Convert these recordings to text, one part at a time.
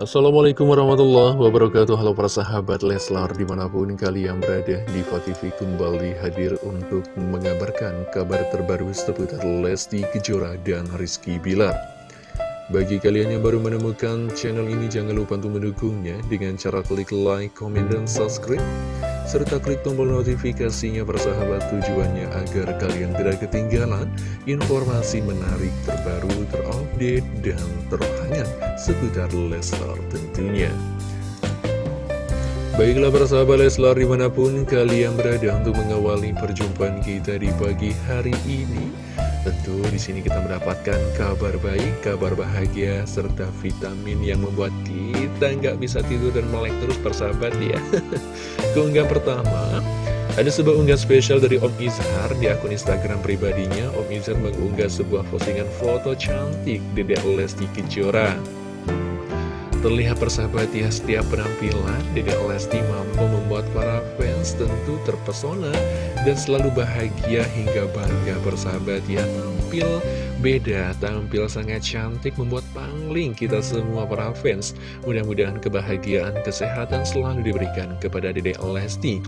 Assalamualaikum warahmatullahi wabarakatuh. Halo para sahabat Leslar di mana pun kalian berada Diva TV kembali hadir untuk mengabarkan kabar terbaru seputar Lesti Kejora dan Rizky Bilar. Bagi kalian yang baru menemukan channel ini jangan lupa untuk mendukungnya dengan cara klik like, comment, dan subscribe serta klik tombol notifikasinya persahabat tujuannya agar kalian tidak ketinggalan informasi menarik terbaru, terupdate, dan terhangat seputar Leslar tentunya. Baiklah persahabat Leslar di mana pun kalian berada untuk mengawali perjumpaan kita di pagi hari ini Tentu di sini kita mendapatkan kabar baik, kabar bahagia, serta vitamin yang membuat kita nggak bisa tidur dan melek terus persahabat ya. Keunggahan pertama, ada sebuah unggahan spesial dari Om Izhar di akun Instagram pribadinya. Om Izhar mengunggah sebuah postingan foto cantik Dedek Lesti Kejora. Terlihat persahabat ya setiap penampilan Dedek Lesti mampu membuat para fans tentu terpesona dan selalu bahagia hingga bangga persahabat ya. Tampil beda, tampil sangat cantik membuat pangling kita semua para fans. Mudah-mudahan kebahagiaan, kesehatan selalu diberikan kepada Dedek Lesti.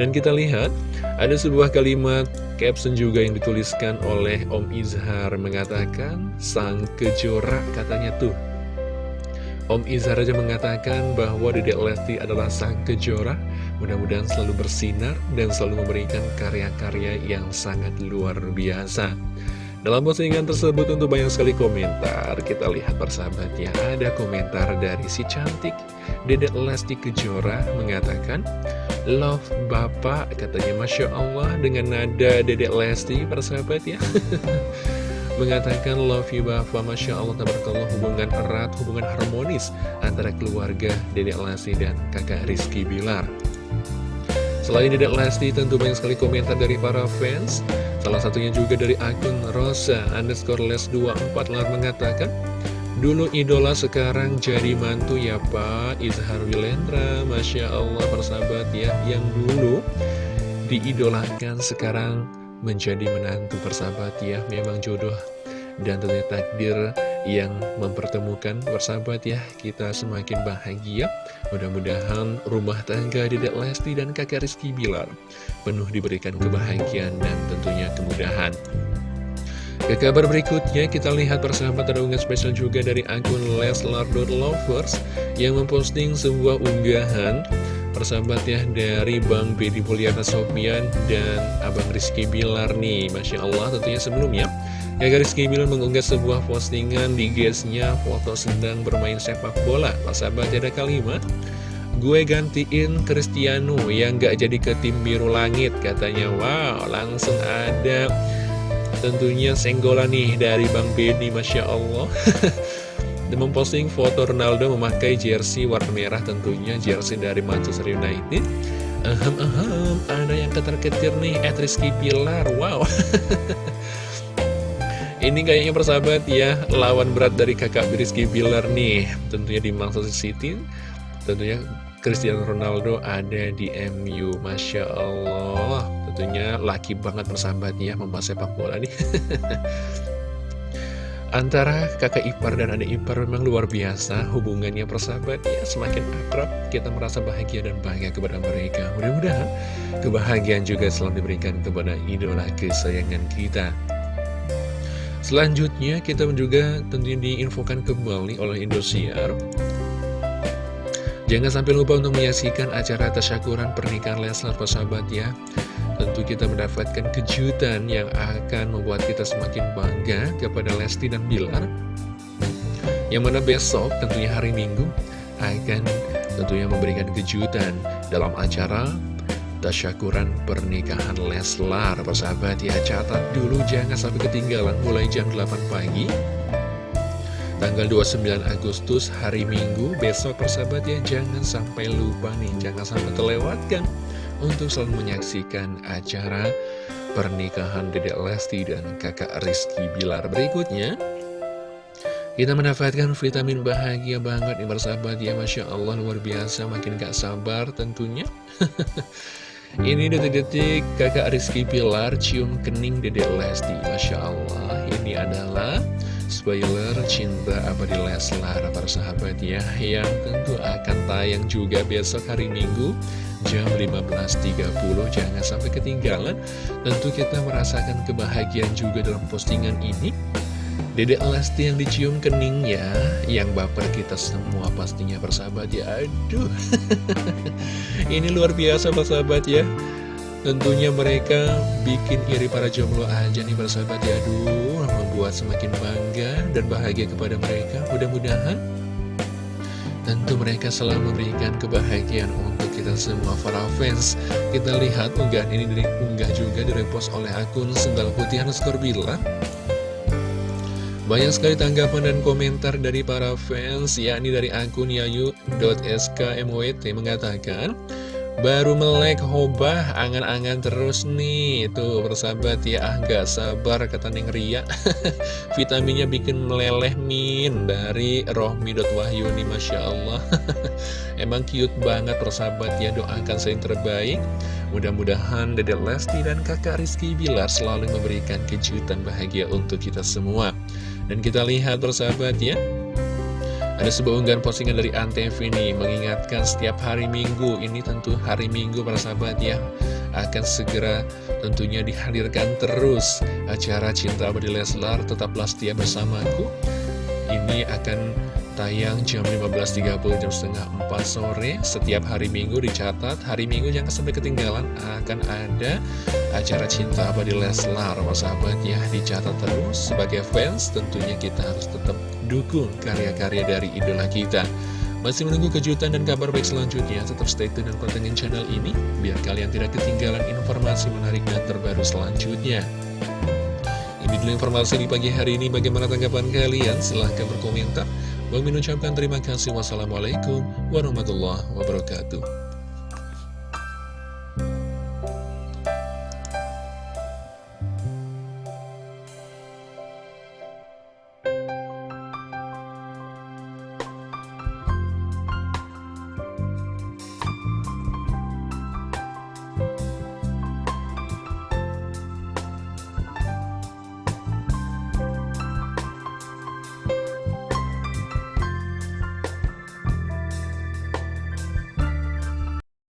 Dan kita lihat ada sebuah kalimat caption juga yang dituliskan oleh Om Izhar mengatakan sang kejora katanya tuh Om Izhar aja mengatakan bahwa Dedek Lesti adalah sang kejora. Mudah-mudahan selalu bersinar dan selalu memberikan karya-karya yang sangat luar biasa. Dalam postingan tersebut untuk banyak sekali komentar Kita lihat persahabatnya. Ada komentar dari si cantik Dedek Lesti Kejora mengatakan Love Bapak katanya Masya Allah dengan nada Dedek Lesti persahabat ya mengatakan love you Bapak Masya Allah tabarakallah hubungan erat, hubungan harmonis antara keluarga Dedek Lesti dan kakak Rizky Bilar. Selain Dedek Lesti tentu banyak sekali komentar dari para fans. Salah satunya juga dari akun Rosa underscore les 24 lar mengatakan Dulu idola sekarang jadi mantu ya Pak Izhar Wilendra Masya Allah persahabat ya Yang dulu diidolakan sekarang menjadi menantu persahabat ya. Memang jodoh dan tentunya takdir yang mempertemukan persahabat ya. Kita semakin bahagia. Mudah-mudahan rumah tangga Dedek Lesti dan kakak Rizky Bilar Penuh diberikan kebahagiaan dan tentunya kemudahan. Ke kabar berikutnya kita lihat persahabat ada unggahan spesial juga dari akun Leslar.lovers yang memposting sebuah unggahan persahabat ya dari Bang Bedi Mulyana Sopian dan Abang Rizky Bilar nih Masya Allah tentunya sebelumnya. Kakak Rizky Bilar mengunggah sebuah postingan di guysnya foto sedang bermain sepak bola. Persahabat ada kalimat Gue gantiin Cristiano yang gak jadi ke tim biru langit katanya. Wow langsung ada tentunya senggolan nih dari Bang Bedi Masya Allah memposting foto Ronaldo memakai jersey warna merah tentunya jersey dari Manchester United. Ahem ahem ada yang ketar-ketir nih at Rizky Pilar wow. Ini kayaknya persahabat ya lawan berat dari kakak Rizky Pilar nih tentunya di Manchester City. Tentunya Cristiano Ronaldo ada di MU Masya Allah. Tentunya laki banget persahabat ya membahas sepak bola nih Antara kakak ipar dan adik ipar memang luar biasa hubungannya persahabat ya semakin akrab kita merasa bahagia dan bangga kepada mereka. Mudah-mudahan kebahagiaan juga selalu diberikan kepada idola kesayangan kita. Selanjutnya kita juga tentunya diinfokan kembali oleh Indosiar. Jangan sampai lupa untuk menyaksikan acara tasyakuran pernikahan Leslar persahabat ya Tentu kita mendapatkan kejutan yang akan membuat kita semakin bangga kepada Lesti dan Bilar. Yang mana besok tentunya hari Minggu akan tentunya memberikan kejutan dalam acara tasyakuran pernikahan Leslar. Persahabat ya catat dulu jangan sampai ketinggalan mulai jam 8 pagi. Tanggal 29 Agustus hari Minggu. Besok persahabat ya jangan sampai lupa nih jangan sampai terlewatkan untuk selalu menyaksikan acara pernikahan Dedek Lesti dan kakak Rizky Bilar berikutnya. Kita mendapatkan vitamin bahagia banget nih bersahabat ya Masya Allah luar biasa makin gak sabar tentunya. Ini detik-detik kakak Rizky Bilar cium kening Dedek Lesti Masya Allah. Ini adalah spoiler cinta abadi Leslar para sahabat ya yang tentu akan tayang juga besok hari Minggu jam 15.30 jangan sampai ketinggalan. Tentu kita merasakan kebahagiaan juga dalam postingan ini. Dedek Lesti yang dicium keningnya Yang baper kita semua pastinya persahabat ya. Aduh. Ini luar biasa persahabat ya. Tentunya mereka bikin iri para jomblo aja nih persahabat ya. Aduh membuat semakin bangga dan bahagia kepada mereka. Mudah-mudahan Tentu mereka selalu memberikan kebahagiaan untuk kita semua para fans. Kita lihat unggahan ini diunggah juga direpost oleh akun Sendal Putih Hanuskor Bila. Banyak sekali tanggapan dan komentar dari para fans, yakni dari akun yayu.skmwt mengatakan, Baru melek hobah, angan-angan terus nih. Tuh persahabat ya, ah gak sabar kata Neng Ria. Vitaminnya bikin meleleh min Dari rohmi.wahyuni Masya Allah. Emang cute banget persahabat ya, doakan saya yang terbaik. Mudah-mudahan Dede Lesti dan kakak Rizky Bilar selalu memberikan kejutan bahagia untuk kita semua. Dan kita lihat persahabat ya ada sebuah unggahan postingan dari Antv ini mengingatkan setiap hari Minggu ini tentu hari Minggu para sahabat ya akan segera tentunya dihadirkan terus acara Cinta Abadi Leslar tetaplah setia bersamaku. Ini akan tayang jam 15.30 jam setengah 4 sore. Setiap hari minggu dicatat. Hari minggu jangan sampai ketinggalan. Akan ada acara cinta abadi Leslar sahabat ya. Dicatat terus sebagai fans. Tentunya kita harus tetap dukung karya-karya dari idola kita. Masih menunggu kejutan dan kabar baik selanjutnya tetap stay tune dan pantengin channel ini biar kalian tidak ketinggalan informasi menarik dan terbaru selanjutnya. Ini dulu informasi di pagi hari ini. Bagaimana tanggapan kalian? Silahkan berkomentar Bang ucapkan terima kasih. Wassalamualaikum warahmatullahi wabarakatuh.